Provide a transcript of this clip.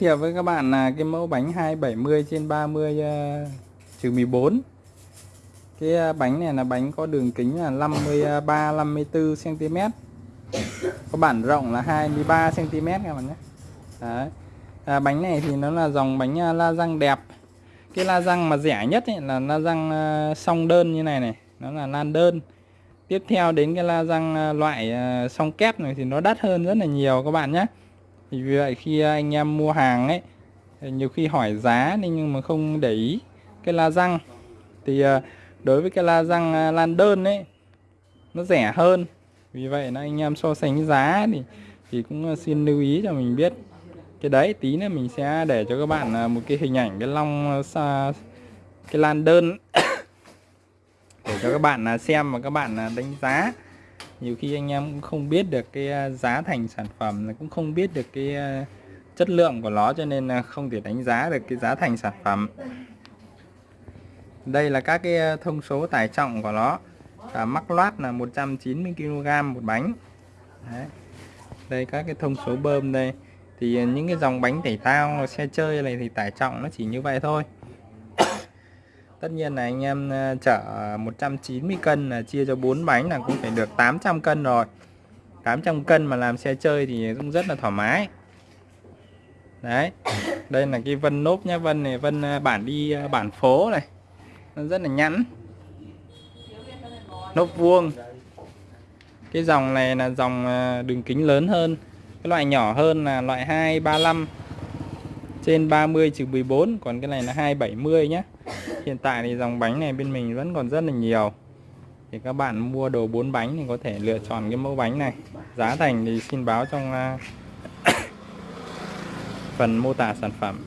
thiệu với các bạn là cái mẫu bánh 270 trên 30 uh, ờ, trừ 14 cái uh, bánh này là bánh có đường kính là 53 54 cm có bản rộng là 23 cm các bạn nhé. Đấy. À, bánh này thì nó là dòng bánh uh, la răng đẹp. Cái la răng mà rẻ nhất ấy là la răng song đơn như này này. Nó là lan đơn. Tiếp theo đến cái la răng loại song kép này thì nó đắt hơn rất là nhiều các bạn nhé thì vì vậy khi anh em mua hàng ấy nhiều khi hỏi giá nhưng mà không để ý cái la răng. Thì ờ, đối với cái la răng ờ, lan đơn ấy, nó rẻ hơn. Vì vậy là anh em so sánh giá thì thì cũng ờ, xin lưu ý cho mình biết. Cái đấy, tí nữa mình sẽ để cho các bạn một cái hình ảnh cái long cái lan đơn để cho các bạn xem và các bạn đánh giá nhiều khi anh em cũng không biết được cái à, giá thành sản phẩm, cũng không biết được cái à, chất lượng của nó cho nên là không thể đánh giá được cái giá thành sản phẩm. Đây là các cái à, thông số tải trọng của nó. Và mắc loát là 190 kg một bánh. Đấy. đây, các cái thông số bơm đây. Thì những cái dòng bánh tẩy tao xe chơi này thì tải trọng nó chỉ như vậy thôi tất nhiên là anh em ờ, chở 190 cân là chia cho 4 bánh là cũng phải được 800 cân rồi. 800 cân mà làm xe chơi thì cũng rất là thoải mái. Đấy, đây là cái vân nốt nhá. Vân này, vân ờ, bản đi ờ, bản phố này. Nó rất là nhẵn. Nốt vuông. Cái dòng này là dòng đường kính lớn hơn. Cái loại nhỏ hơn là loại 235 trên 30 trừ 14 còn cái này là 270 nhé hiện tại thì dòng bánh này bên mình vẫn còn rất là nhiều. Thì các bạn mua đồ 4 bánh thì có thể lựa chọn cái mẫu bánh này. Giá thành thì xin báo trong à, phần mô tả sản phẩm.